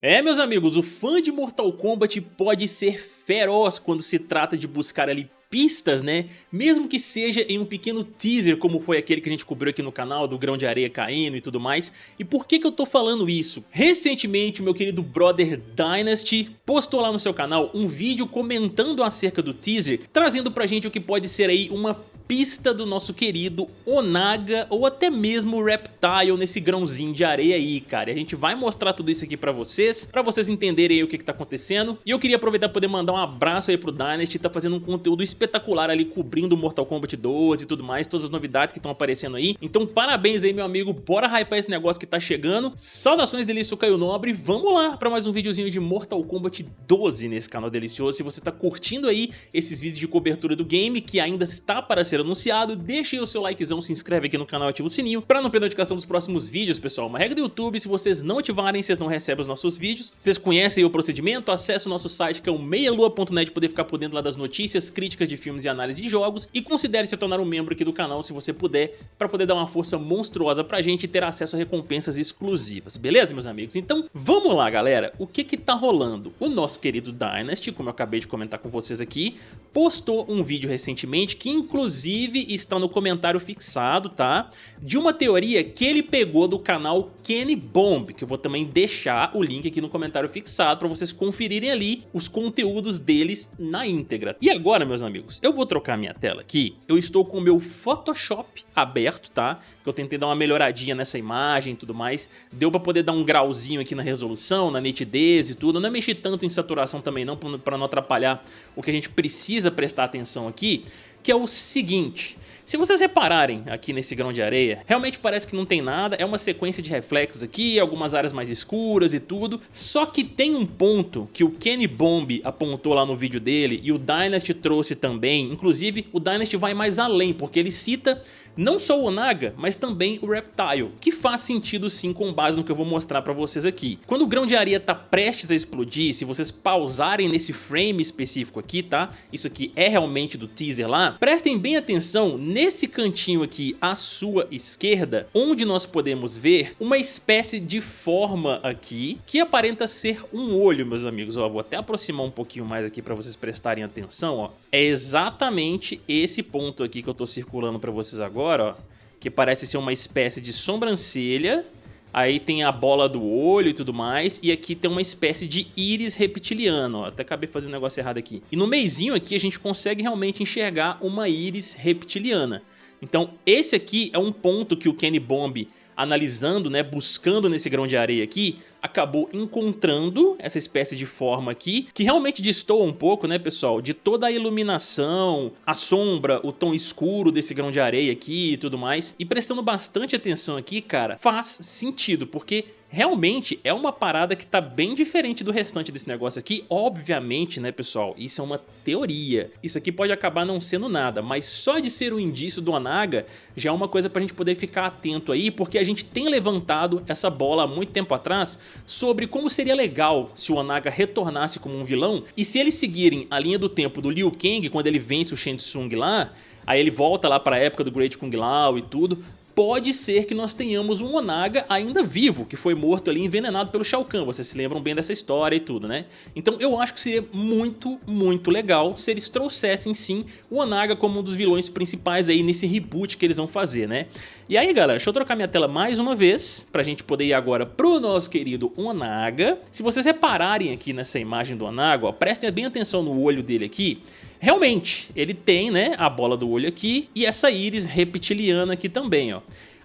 É, meus amigos, o fã de Mortal Kombat pode ser feroz quando se trata de buscar ali pistas, né? Mesmo que seja em um pequeno teaser, como foi aquele que a gente cobriu aqui no canal, do grão de areia caindo e tudo mais. E por que que eu tô falando isso? Recentemente, o meu querido brother Dynasty postou lá no seu canal um vídeo comentando acerca do teaser, trazendo pra gente o que pode ser aí uma pista do nosso querido Onaga ou até mesmo Reptile nesse grãozinho de areia aí, cara. E a gente vai mostrar tudo isso aqui pra vocês, pra vocês entenderem aí o que que tá acontecendo. E eu queria aproveitar pra poder mandar um abraço aí pro Dynasty, tá fazendo um conteúdo espetacular ali cobrindo Mortal Kombat 12 e tudo mais, todas as novidades que estão aparecendo aí. Então parabéns aí, meu amigo, bora hypar esse negócio que tá chegando. Saudações Delício Caio Nobre, vamos lá pra mais um videozinho de Mortal Kombat 12 nesse canal delicioso. Se você tá curtindo aí esses vídeos de cobertura do game, que ainda está para ser anunciado, deixa aí o seu likezão, se inscreve aqui no canal e ativa o sininho para não perder notificação dos próximos vídeos, pessoal. Uma regra do YouTube, se vocês não ativarem, vocês não recebem os nossos vídeos. Vocês conhecem o procedimento, acesse o nosso site que é o meialua.net poder ficar por dentro lá das notícias, críticas de filmes e análise de jogos e considere se tornar um membro aqui do canal se você puder, para poder dar uma força monstruosa pra gente e ter acesso a recompensas exclusivas, beleza meus amigos? Então vamos lá galera, o que que tá rolando? O nosso querido Dynasty, como eu acabei de comentar com vocês aqui, postou um vídeo recentemente que inclusive está no comentário fixado, tá? De uma teoria que ele pegou do canal Kenny Bomb, que eu vou também deixar o link aqui no comentário fixado para vocês conferirem ali os conteúdos deles na íntegra. E agora, meus amigos, eu vou trocar minha tela aqui, eu estou com o meu Photoshop aberto, tá? Que eu tentei dar uma melhoradinha nessa imagem e tudo mais, deu pra poder dar um grauzinho aqui na resolução, na nitidez e tudo, eu não mexi tanto em saturação também não, pra não atrapalhar o que a gente precisa prestar atenção aqui, que é o seguinte... Se vocês repararem aqui nesse grão de areia, realmente parece que não tem nada, é uma sequência de reflexos aqui, algumas áreas mais escuras e tudo, só que tem um ponto que o Kenny Bomb apontou lá no vídeo dele e o Dynasty trouxe também, inclusive o Dynasty vai mais além, porque ele cita não só o Onaga, mas também o Reptile, que faz sentido sim com base no que eu vou mostrar pra vocês aqui. Quando o grão de areia tá prestes a explodir, se vocês pausarem nesse frame específico aqui, tá? Isso aqui é realmente do teaser lá, prestem bem atenção nesse cantinho aqui à sua esquerda, onde nós podemos ver uma espécie de forma aqui, que aparenta ser um olho, meus amigos. Ó, vou até aproximar um pouquinho mais aqui pra vocês prestarem atenção, ó. É exatamente esse ponto aqui que eu tô circulando pra vocês agora, ó, que parece ser uma espécie de sobrancelha. Aí tem a bola do olho e tudo mais. E aqui tem uma espécie de íris reptiliano. Ó. Até acabei fazendo um negócio errado aqui. E no meizinho aqui a gente consegue realmente enxergar uma íris reptiliana. Então esse aqui é um ponto que o Kenny Bomb analisando, né, buscando nesse grão de areia aqui, acabou encontrando essa espécie de forma aqui, que realmente destoa um pouco, né, pessoal, de toda a iluminação, a sombra, o tom escuro desse grão de areia aqui e tudo mais. E prestando bastante atenção aqui, cara, faz sentido, porque realmente é uma parada que tá bem diferente do restante desse negócio aqui. Obviamente, né, pessoal, isso é uma teoria. Isso aqui pode acabar não sendo nada, mas só de ser um indício do Onaga já é uma coisa pra gente poder ficar atento aí, porque a gente tem levantado essa bola há muito tempo atrás sobre como seria legal se o Onaga retornasse como um vilão e se eles seguirem a linha do tempo do Liu Kang quando ele vence o Shang Tsung lá, Aí ele volta lá para a época do Great Kung Lao e tudo pode ser que nós tenhamos um Onaga ainda vivo, que foi morto ali envenenado pelo Shao Kahn, vocês se lembram bem dessa história e tudo, né? Então eu acho que seria muito, muito legal se eles trouxessem sim o Onaga como um dos vilões principais aí nesse reboot que eles vão fazer, né? E aí galera, deixa eu trocar minha tela mais uma vez, pra gente poder ir agora pro nosso querido Onaga. Se vocês repararem aqui nessa imagem do Onaga, ó, prestem bem atenção no olho dele aqui, Realmente, ele tem né, a bola do olho aqui e essa íris reptiliana aqui também, ó.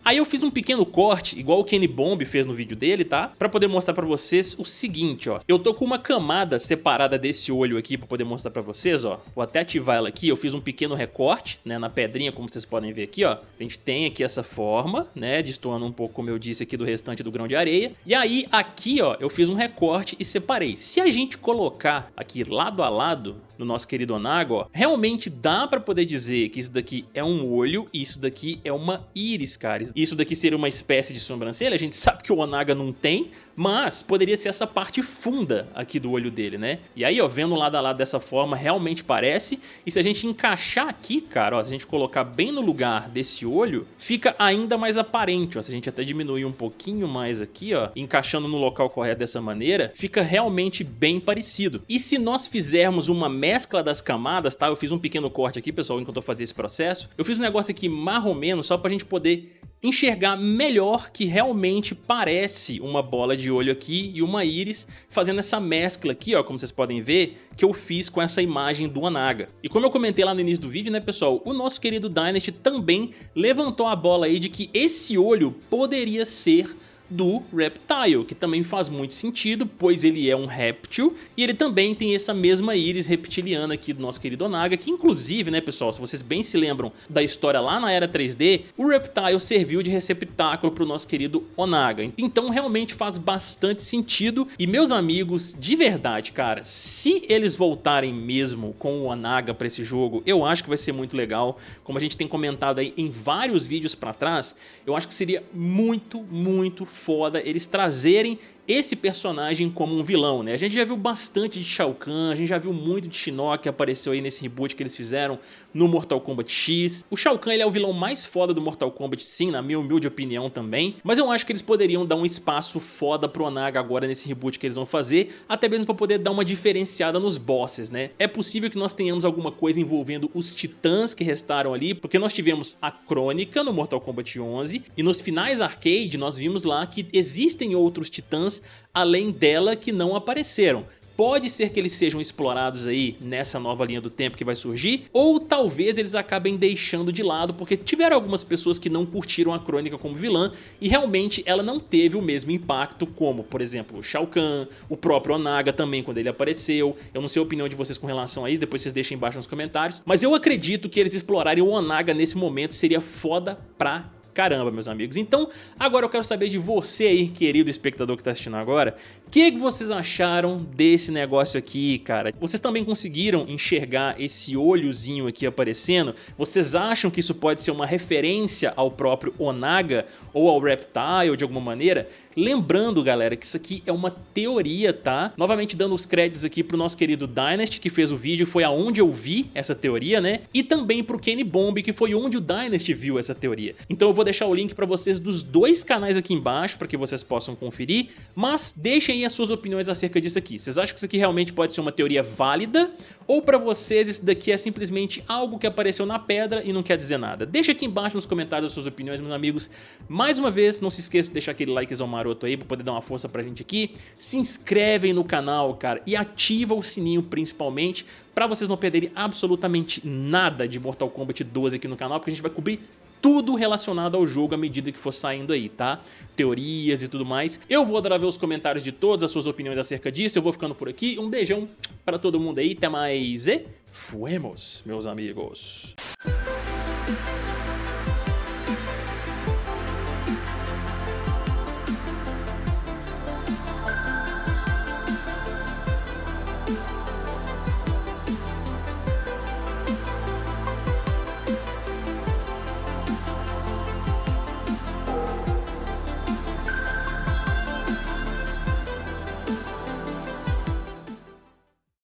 Aí eu fiz um pequeno corte, igual o Kenny Bomb fez no vídeo dele, tá? Pra poder mostrar pra vocês o seguinte, ó. Eu tô com uma camada separada desse olho aqui pra poder mostrar pra vocês, ó. Vou até ativar ela aqui, eu fiz um pequeno recorte, né, na pedrinha, como vocês podem ver aqui, ó. A gente tem aqui essa forma, né, destoando um pouco, como eu disse aqui, do restante do grão de areia. E aí, aqui, ó, eu fiz um recorte e separei. Se a gente colocar aqui lado a lado, no nosso querido Onaga, ó, realmente dá pra poder dizer que isso daqui é um olho e isso daqui é uma íris, cara. Isso daqui seria uma espécie de sobrancelha, a gente sabe que o Onaga não tem, mas poderia ser essa parte funda aqui do olho dele, né? E aí, ó, vendo lado a lado dessa forma, realmente parece. E se a gente encaixar aqui, cara, ó, se a gente colocar bem no lugar desse olho, fica ainda mais aparente, ó. Se a gente até diminuir um pouquinho mais aqui, ó, encaixando no local correto dessa maneira, fica realmente bem parecido. E se nós fizermos uma mescla das camadas, tá? Eu fiz um pequeno corte aqui, pessoal, enquanto eu fazia esse processo. Eu fiz um negócio aqui marromeno só pra gente poder enxergar melhor que realmente parece uma bola de olho aqui e uma íris, fazendo essa mescla aqui, ó, como vocês podem ver, que eu fiz com essa imagem do Anaga. E como eu comentei lá no início do vídeo, né, pessoal, o nosso querido Dynasty também levantou a bola aí de que esse olho poderia ser do Reptile, que também faz muito sentido, pois ele é um réptil e ele também tem essa mesma íris reptiliana aqui do nosso querido Onaga, que inclusive, né pessoal, se vocês bem se lembram da história lá na Era 3D, o Reptile serviu de receptáculo para o nosso querido Onaga. Então realmente faz bastante sentido e meus amigos, de verdade, cara, se eles voltarem mesmo com o Onaga para esse jogo, eu acho que vai ser muito legal. Como a gente tem comentado aí em vários vídeos para trás, eu acho que seria muito, muito foda eles trazerem esse personagem como um vilão, né? A gente já viu bastante de Shao Kahn, a gente já viu muito de Shinnok que apareceu aí nesse reboot que eles fizeram no Mortal Kombat X. O Shao Kahn ele é o vilão mais foda do Mortal Kombat, sim, na minha humilde opinião também, mas eu acho que eles poderiam dar um espaço foda pro Onaga agora nesse reboot que eles vão fazer, até mesmo pra poder dar uma diferenciada nos bosses, né? É possível que nós tenhamos alguma coisa envolvendo os titãs que restaram ali, porque nós tivemos a Crônica no Mortal Kombat 11, e nos finais arcade nós vimos lá que existem outros titãs além dela que não apareceram. Pode ser que eles sejam explorados aí nessa nova linha do tempo que vai surgir, ou talvez eles acabem deixando de lado, porque tiveram algumas pessoas que não curtiram a Crônica como vilã, e realmente ela não teve o mesmo impacto como, por exemplo, o Shao Kahn, o próprio Onaga também quando ele apareceu. Eu não sei a opinião de vocês com relação a isso, depois vocês deixem embaixo nos comentários, mas eu acredito que eles explorarem o Onaga nesse momento seria foda pra caramba, meus amigos. Então, agora eu quero saber de você aí, querido espectador que está assistindo agora, que, que vocês acharam desse negócio aqui, cara? Vocês também conseguiram enxergar esse olhozinho aqui aparecendo? Vocês acham que isso pode ser uma referência ao próprio Onaga ou ao Reptile de alguma maneira? Lembrando, galera, que isso aqui é uma teoria, tá? Novamente dando os créditos aqui pro nosso querido Dynasty, que fez o vídeo, foi aonde eu vi essa teoria, né? E também pro Kenny Bomb, que foi onde o Dynasty viu essa teoria. Então eu vou deixar o link pra vocês dos dois canais aqui embaixo, para que vocês possam conferir, mas deixem aí as suas opiniões acerca disso aqui. Vocês acham que isso aqui realmente pode ser uma teoria válida? Ou pra vocês isso daqui é simplesmente algo que apareceu na pedra e não quer dizer nada? Deixa aqui embaixo nos comentários as suas opiniões, meus amigos. Mais uma vez, não se esqueça de deixar aquele likezão maroto aí pra poder dar uma força pra gente aqui. Se inscrevem no canal, cara, e ativa o sininho principalmente pra vocês não perderem absolutamente nada de Mortal Kombat 12 aqui no canal, porque a gente vai cobrir tudo relacionado ao jogo à medida que for saindo aí, tá? Teorias e tudo mais. Eu vou adorar ver os comentários de todas as suas opiniões acerca disso, eu vou ficando por aqui. Um beijão para todo mundo aí, até mais e fuemos, meus amigos.